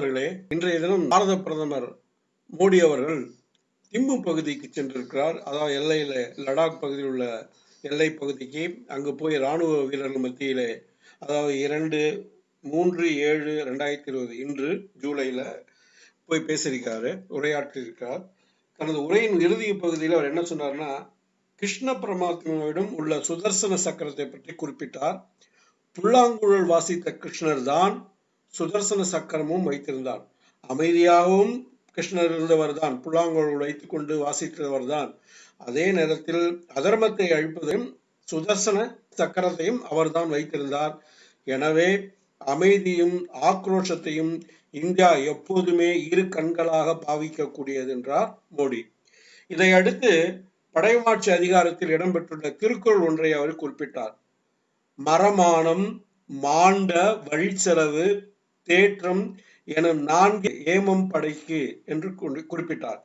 நண்பர்களே இன்றைய தினம் பாரத பிரதமர் மோடி அவர்கள் திம்பு பகுதிக்கு சென்றிருக்கிறார். அதாவது எல்லையில லடாக் பகுதியில் உள்ள எல்லை பகுதிக்கு அங்கு போய் ராணுவ வீரர்கள் மத்தியிலே அதாவது இரண்டு மூன்று ஏழு ரெண்டாயிரத்தி இருபது இன்று ஜூலைல போய் பேசியிருக்காரு உரையாற்றியிருக்கார் தனது உரையின் இறுதி பகுதியில் அவர் என்ன சொன்னார்னா கிருஷ்ண பரமாத்மாவிடம் உள்ள சுதர்சன சக்கரத்தை பற்றி குறிப்பிட்டார். புல்லாங்குழல் வாசித்த கிருஷ்ணர் தான் சுதர்சன சக்கரமும் வைத்திருந்தார் அமைதியாகவும் கிருஷ்ணர் இருந்தவர் தான் புல்லாங்குழல் வைத்துக் கொண்டு வாசித்தவர் தான் அதே நேரத்தில் அதர்மத்தை அழிப்பதையும் சுதர்சன சக்கரத்தையும் அவர்தான் வைத்திருந்தார். எனவே அமைதியும் ஆக்ரோஷத்தையும் இந்தியா எப்போதுமே இரு கண்களாக பாவிக்கக்கூடியது என்றார் மோடி. இதையடுத்து படைமாட்சி அதிகாரத்தில் இடம்பெற்றுள்ள திருக்குறள் ஒன்றை அவர் குறிப்பிட்டார். மரமானம் மாண்ட வழிச்செலவு தேற்றம் என நான்கு ஏமம் படைக்கு என்று குறிப்பிட்டார்.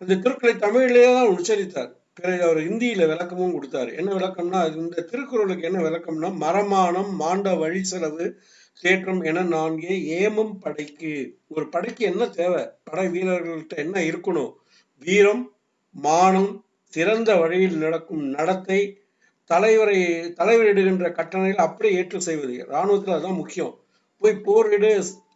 அந்த திருக்குறளை தமிழிலேயே தான் உச்சரித்தார். பிறகு அவர் இந்தியில விளக்கமும் கொடுத்தார். என்ன விளக்கம்னா இந்த திருக்குறளுக்கு என்ன விளக்கம்னா மரமானம் மாண்ட வழி செலவு தேற்றம் என நான்கே ஏமம் படைக்கு. ஒரு படைக்கு என்ன தேவை? படை வீரர்கள்ட்ட என்ன இருக்கணும்? வீரம் மானம் சிறந்த வழியில் நடக்கும் நடத்தை தலைவரை தலைவரிடுகின்ற கட்டணையில் அப்படியே ஏற்று செய்வது. இராணுவத்தில் அதுதான் முக்கியம். போய் போரிடு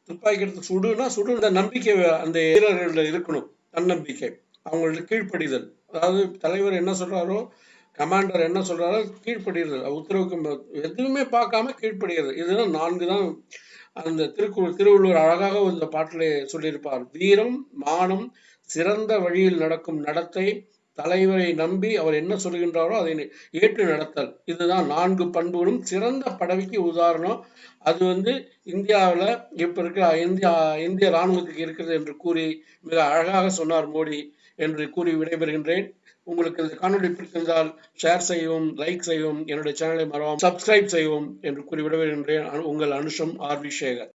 துப்பாக்கி எடுத்து சுடுனா சுடு இந்த நம்பிக்கை அந்த வீரர்கள இருக்கணும் தன்னம்பிக்கை. அவங்கள்ட்ட கீழ்ப்படிதல். அதாவது தலைவர் என்ன சொல்றாரோ கமாண்டர் என்ன சொல்றாரோ கீழ்ப்படுகிறது உத்தரவுக்கு எதுவுமே பார்க்காம கீழ்ப்படுகிறது இதுதான் நான்கு தான் அந்த திருக்குறள் திருவள்ளுவர் அழகாக இந்த பாட்டிலே சொல்லியிருப்பார். வீரம் மானம் சிறந்த வழியில் நடக்கும் நடத்தை தலைவரை நம்பி அவர் என்ன சொல்கின்றாரோ அதை ஏற்று நடத்தல். இதுதான் நான்கு பண்புகளும். சிறந்த பதவிக்கு உதாரணம். அது வந்து இந்தியாவில் இப்போ இருக்கிற இந்தியா இந்திய இராணுவத்துக்கு இருக்கிறது என்று கூறி மிக அழகாக சொன்னார் மோடி என்று கூறி விடைபெறுகின்றேன். உங்களுக்கு இந்த காணொலி பிடித்திருந்தால் ஷேர் செய்யவும் லைக் செய்யவும் என்னுடைய சேனலை மறவாமல் சப்ஸ்கிரைப் செய்யவும் என்று கூறி விடைபெறுகின்றேன். உங்கள் அனுஷம் ஆர் வி சேகர்.